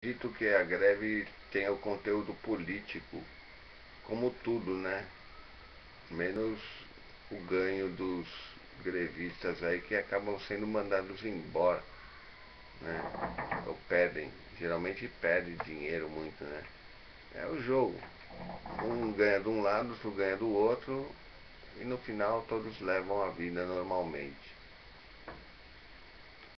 Dito que a greve tenha o conteúdo político, como tudo, né? Menos o ganho dos grevistas aí que acabam sendo mandados embora, né? Ou pedem, geralmente pedem dinheiro muito, né? É o jogo. Um ganha de um lado, outro ganha do outro, e no final todos levam a vida normalmente.